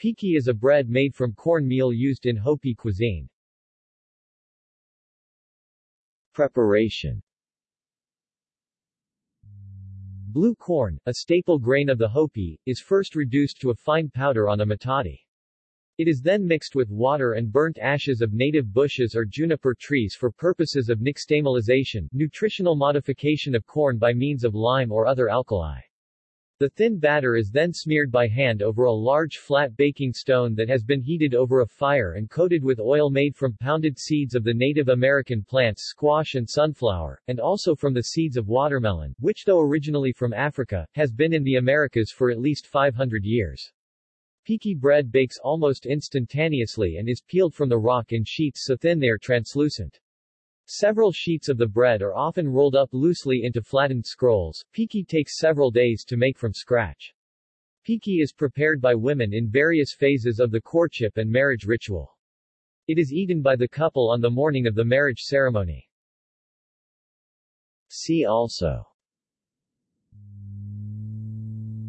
Piki is a bread made from corn meal used in Hopi cuisine. Preparation Blue corn, a staple grain of the Hopi, is first reduced to a fine powder on a metate. It is then mixed with water and burnt ashes of native bushes or juniper trees for purposes of nixtamalization, nutritional modification of corn by means of lime or other alkali. The thin batter is then smeared by hand over a large flat baking stone that has been heated over a fire and coated with oil made from pounded seeds of the Native American plants squash and sunflower, and also from the seeds of watermelon, which though originally from Africa, has been in the Americas for at least 500 years. Piki bread bakes almost instantaneously and is peeled from the rock in sheets so thin they are translucent. Several sheets of the bread are often rolled up loosely into flattened scrolls. Piki takes several days to make from scratch. Piki is prepared by women in various phases of the courtship and marriage ritual. It is eaten by the couple on the morning of the marriage ceremony. See also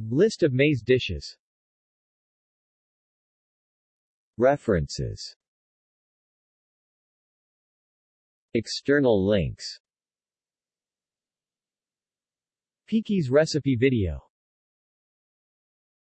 List of maize dishes References External links. Piki's recipe video